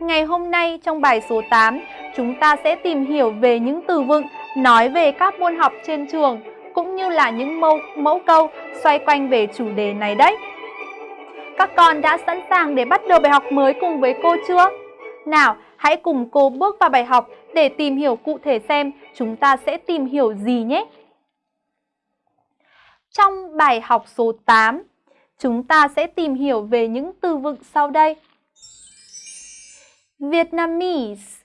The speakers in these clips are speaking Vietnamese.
Ngày hôm nay trong bài số 8, chúng ta sẽ tìm hiểu về những từ vựng nói về các môn học trên trường cũng như là những mẫu, mẫu câu xoay quanh về chủ đề này đấy. Các con đã sẵn sàng để bắt đầu bài học mới cùng với cô chưa? Nào, hãy cùng cô bước vào bài học để tìm hiểu cụ thể xem chúng ta sẽ tìm hiểu gì nhé. Trong bài học số 8, chúng ta sẽ tìm hiểu về những từ vựng sau đây. Vietnamese.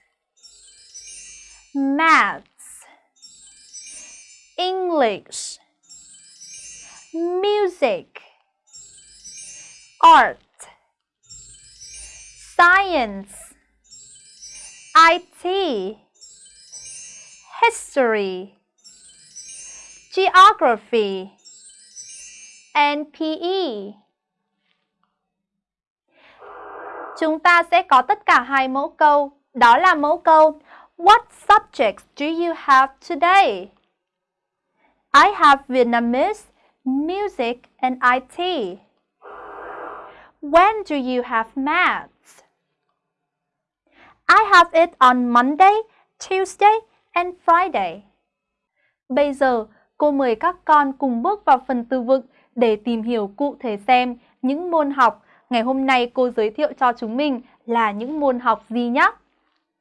Maths. English. Music. Art. Science. IT History. Geography. And PE. Chúng ta sẽ có tất cả hai mẫu câu. Đó là mẫu câu What subjects do you have today? I have Vietnamese, music and IT. When do you have maths? I have it on Monday, Tuesday and Friday. Bây giờ, cô mời các con cùng bước vào phần từ vựng để tìm hiểu cụ thể xem những môn học ngày hôm nay cô giới thiệu cho chúng mình là những môn học gì nhé.